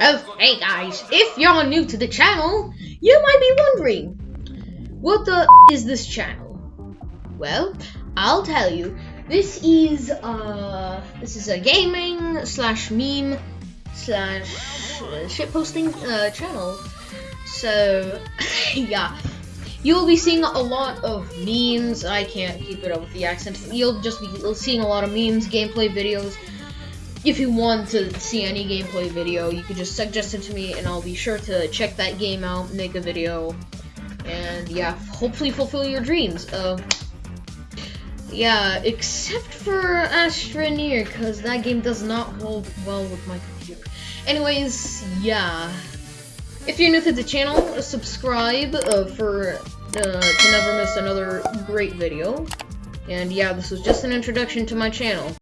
Hey guys, if you're new to the channel, you might be wondering, what the is this channel? Well, I'll tell you. This is uh, this is a gaming slash meme slash uh, shitposting uh, channel. So yeah, you'll be seeing a lot of memes. I can't keep it up with the accent. You'll just be seeing a lot of memes, gameplay videos. If you want to see any gameplay video, you can just suggest it to me, and I'll be sure to check that game out, make a video, and yeah, hopefully fulfill your dreams. Uh, yeah, except for Astroneer, because that game does not hold well with my computer. Anyways, yeah. If you're new to the channel, subscribe uh, for uh, to never miss another great video. And yeah, this was just an introduction to my channel.